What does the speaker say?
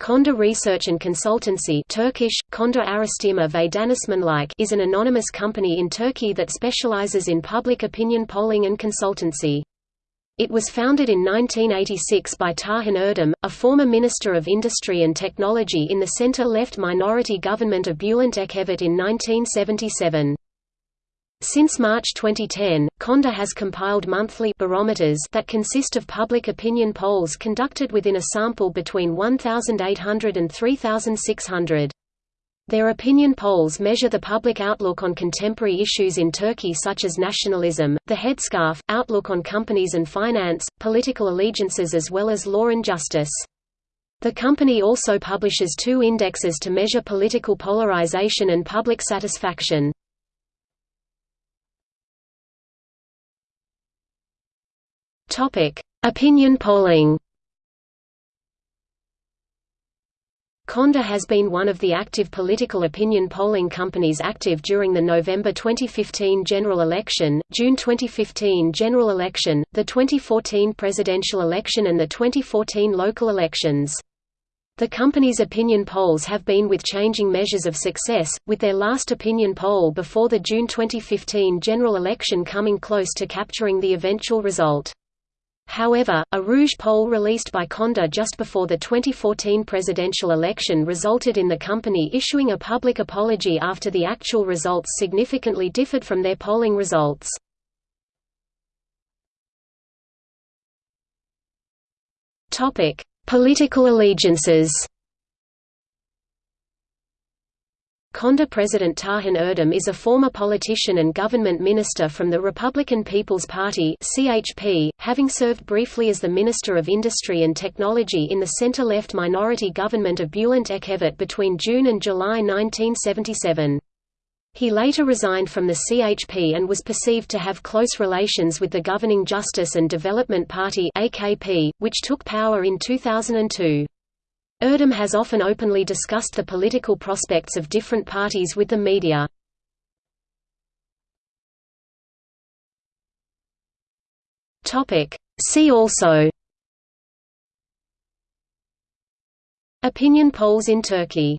Konda Research and Consultancy Turkish, Konda Araştırma ve is an anonymous company in Turkey that specializes in public opinion polling and consultancy. It was founded in 1986 by Tarhan Erdem, a former Minister of Industry and Technology in the center-left minority government of Bülent Ecevit in 1977. Since March 2010, Konda has compiled monthly barometers that consist of public opinion polls conducted within a sample between 1,800 and 3,600. Their opinion polls measure the public outlook on contemporary issues in Turkey such as nationalism, the headscarf, outlook on companies and finance, political allegiances as well as law and justice. The company also publishes two indexes to measure political polarization and public satisfaction. Topic: Opinion polling. Konda has been one of the active political opinion polling companies active during the November 2015 general election, June 2015 general election, the 2014 presidential election and the 2014 local elections. The company's opinion polls have been with changing measures of success, with their last opinion poll before the June 2015 general election coming close to capturing the eventual result. However, a Rouge poll released by Konda just before the 2014 presidential election resulted in the company issuing a public apology after the actual results significantly differed from their polling results. Political allegiances Konda President Tarhan Erdem is a former politician and government minister from the Republican People's Party (CHP), having served briefly as the Minister of Industry and Technology in the center-left minority government of Bülent Ecevit between June and July 1977. He later resigned from the CHP and was perceived to have close relations with the governing Justice and Development Party (AKP), which took power in 2002. Erdem has often openly discussed the political prospects of different parties with the media. See also Opinion polls in Turkey